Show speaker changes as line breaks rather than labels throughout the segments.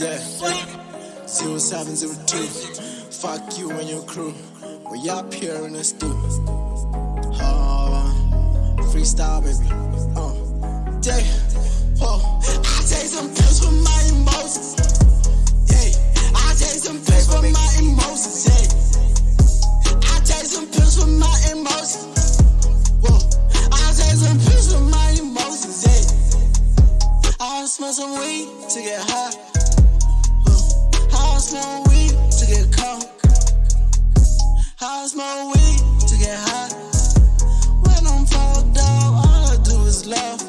Yeah, 0702. Fuck you and your crew. We up here in the stew. Uh, freestyle, baby. Uh, yeah, whoa. I take some pills for my emotions. Yeah, I take some pills for my emotions. Yeah, I take some pills for my emotions. Whoa, I take some pills for my emotions. Yeah, I smell some weed to get high. I smoke weed to get high. When I'm fall down, all I do is laugh.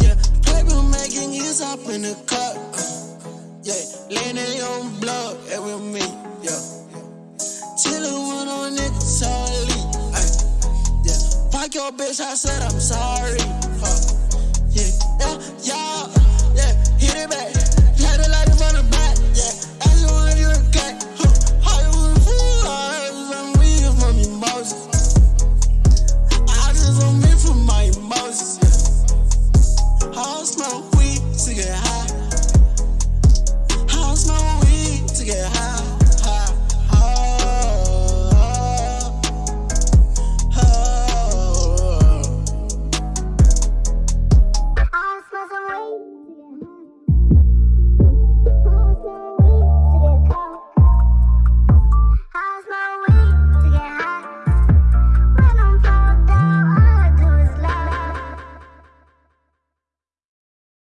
Yeah, paper making is up in the cup. Yeah, leaning on blood every me. Yeah, chillin' with no all elite. Yeah, fuck your bitch, I said I'm sorry. Huh.